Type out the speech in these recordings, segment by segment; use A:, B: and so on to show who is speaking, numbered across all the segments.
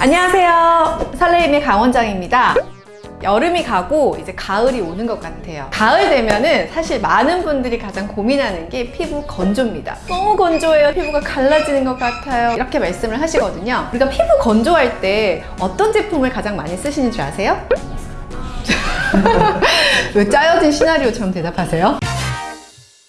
A: 안녕하세요. 설레임의 강원장입니다. 여름이 가고 이제 가을이 오는 것 같아요. 가을 되면은 사실 많은 분들이 가장 고민하는 게 피부 건조입니다. 너무 건조해요. 피부가 갈라지는 것 같아요. 이렇게 말씀을 하시거든요. 우리가 피부 건조할 때 어떤 제품을 가장 많이 쓰시는 줄 아세요? 왜 짜여진 시나리오처럼 대답하세요?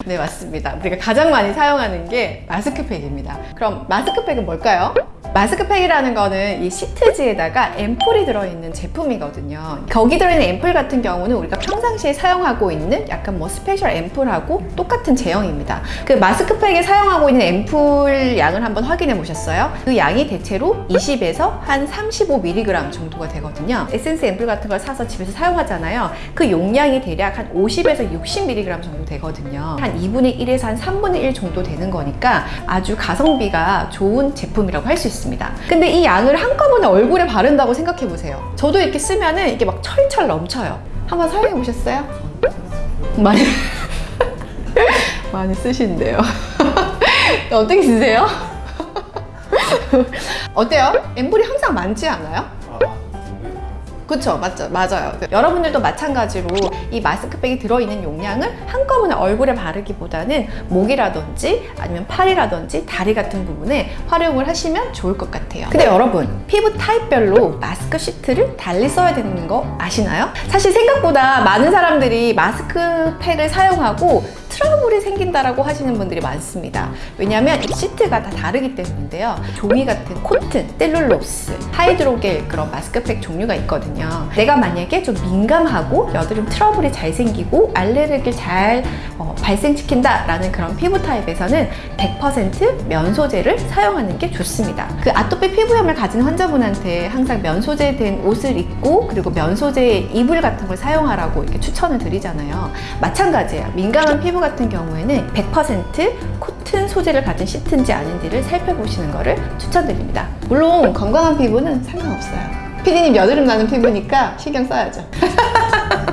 A: 네 맞습니다 우리가 가장 많이 사용하는 게 마스크팩입니다 그럼 마스크팩은 뭘까요? 마스크팩이라는 거는 이 시트지에다가 앰플이 들어있는 제품이거든요. 거기 들어있는 앰플 같은 경우는 우리가 평상시에 사용하고 있는 약간 뭐 special 앰플하고 똑같은 제형입니다. 그 마스크팩에 사용하고 있는 앰플 양을 한번 확인해 보셨어요? 그 양이 대체로 20에서 한 35mg 정도가 되거든요. 에센스 앰플 같은 걸 사서 집에서 사용하잖아요. 그 용량이 대략 한 50에서 60mg 정도 되거든요. 한 2분의 1에서 한 3분의 1 정도 되는 거니까 아주 가성비가 좋은 제품이라고 할 수 있습니다 근데 이 양을 한꺼번에 얼굴에 바른다고 생각해 보세요 저도 이렇게 쓰면은 이게 막 철철 넘쳐요 한번 사용해 보셨어요? 많이 많이 쓰신대요 어떻게 쓰세요? 어때요? 앰플이 항상 많지 않아요? 그쵸 맞죠 맞아요. 여러분들도 마찬가지로 이 마스크팩이 들어있는 용량을 한꺼번에 얼굴에 바르기보다는 목이라든지 아니면 팔이라든지 다리 같은 부분에 활용을 하시면 좋을 것 같아요. 근데 여러분 피부 타입별로 마스크 시트를 달리 써야 되는 거 아시나요? 사실 생각보다 많은 사람들이 마스크팩을 사용하고 트러블이 생긴다라고 하시는 분들이 많습니다. 왜냐하면 이 시트가 다 다르기 때문인데요. 종이 같은 코튼, 셀룰로스, 하이드로겔 그런 마스크팩 종류가 있거든요. 내가 만약에 좀 민감하고 여드름 트러블이 잘 생기고 알레르기를 잘 어, 발생시킨다 라는 그런 피부 타입에서는 100% 면소재를 사용하는 게 좋습니다. 그 아토피 피부염을 가진 환자분한테 항상 면소재 된 옷을 입고 그리고 면소재 이불 같은 걸 사용하라고 이렇게 추천을 드리잖아요. 마찬가지예요. 민감한 피부 같은 경우에는 100% 코튼 소재를 가진 시트인지 아닌지를 살펴보시는 것을 추천드립니다. 물론 건강한 피부는 상관없어요. 피디님 여드름 나는 피부니까 신경 써야죠.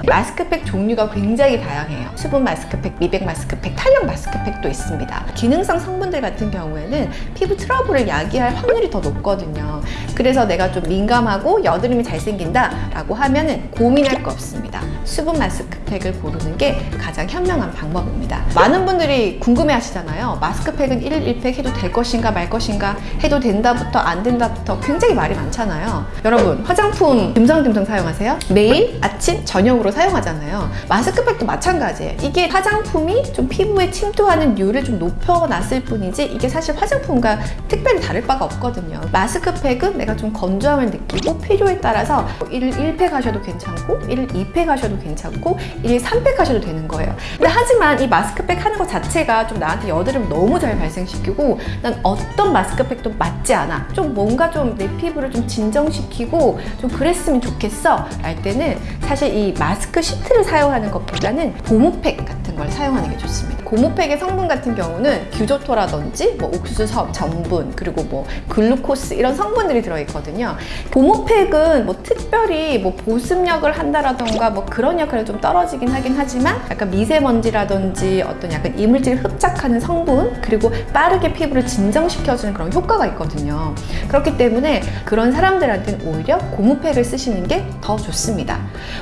A: 마스크팩 종류가 굉장히 다양해요. 수분 마스크팩, 미백 마스크팩, 탄력 마스크팩도 있습니다. 기능성 성분들 같은 경우에는 피부 트러블을 야기할 확률이 더 높거든요. 그래서 내가 좀 민감하고 여드름이 잘 생긴다 라고 하면 은 고민할 거 없습니다. 수분 마스크팩을 고르는 게 가장 현명한 방법입니다. 많은 분들이 궁금해 하시잖아요. 마스크팩은 1일 1팩 해도 될 것인가 말 것인가 해도 된다부터 안 된다부터 굉장히 말이 많잖아요. 여러분 화장품 듬성듬성 사용하세요? 매일 아침 저녁으로 사용하잖아요. 마스크팩도 마찬가지예요. 이게 화장품이 좀 피부에 침투하는 률을 좀 높여놨을 뿐이지 이게 사실 화장품과 특별히 다를 바가 없거든요. 마스크팩은 내가 좀 건조함을 느끼고 필요에 따라서 1일 1팩 하셔도 괜찮고 1일 2팩 하셔도 괜찮고 1일 3팩 하셔도 되는 거예요. 근데 하지만 이 마스크팩 하는 것 자체가 좀 나한테 여드름 너무 잘 발생시키고 난 어떤 마스크팩도 맞지 않아. 좀 뭔가 좀 내 피부를 좀 진정시키고 좀 그랬으면 좋겠어 할 때는 사실 이 마스크 시트를 사용하는 것보다는 고무팩 같은 걸 사용하는 게 좋습니다. 고무팩의 성분 같은 경우는 규조토라든지 뭐 옥수수 전분 그리고 뭐 글루코스 이런 성분들이 들어있거든요. 고무팩은 뭐 특별히 뭐 보습력을 한다라던가 뭐 그런 역할이 좀 떨어지긴 하긴 하지만 약간 미세먼지라든지 어떤 약간 이물질을 흡착하는 성분 그리고 빠르게 피부를 진정시켜주는 그런 효과가 있거든요. 그렇기 때문에 그런 사람들한테는 오히려 고무팩을 쓰시는 게 더 좋습니다.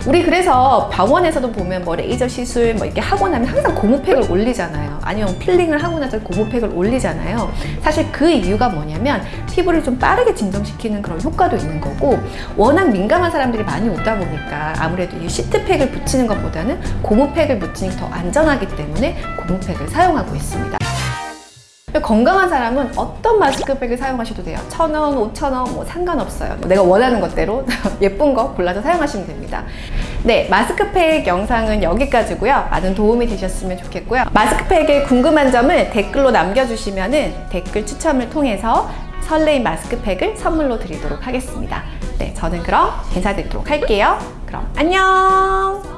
A: 우리 그래서 병원에서도 보면 뭐 레이저 시술 뭐 이렇게 하고 나면 항상 고무팩을 올리잖아요. 아니면 필링을 하고 나서 고무팩을 올리잖아요. 사실 그 이유가 뭐냐면 피부를 좀 빠르게 진정시키는 그런 효과도 있는 거고 워낙 민감한 사람들이 많이 오다 보니까 아무래도 이 시트팩을 붙이는 것보다는 고무팩을 붙이는 게 더 안전하기 때문에 고무팩을 사용하고 있습니다. 건강한 사람은 어떤 마스크팩을 사용하셔도 돼요. 천 원, 오천 원, 뭐 상관없어요. 내가 원하는 것대로 예쁜 거 골라서 사용하시면 됩니다. 네, 마스크팩 영상은 여기까지고요. 많은 도움이 되셨으면 좋겠고요. 마스크팩에 궁금한 점을 댓글로 남겨주시면 댓글 추첨을 통해서 설레임 마스크팩을 선물로 드리도록 하겠습니다. 네, 저는 그럼 인사드리도록 할게요. 그럼 안녕!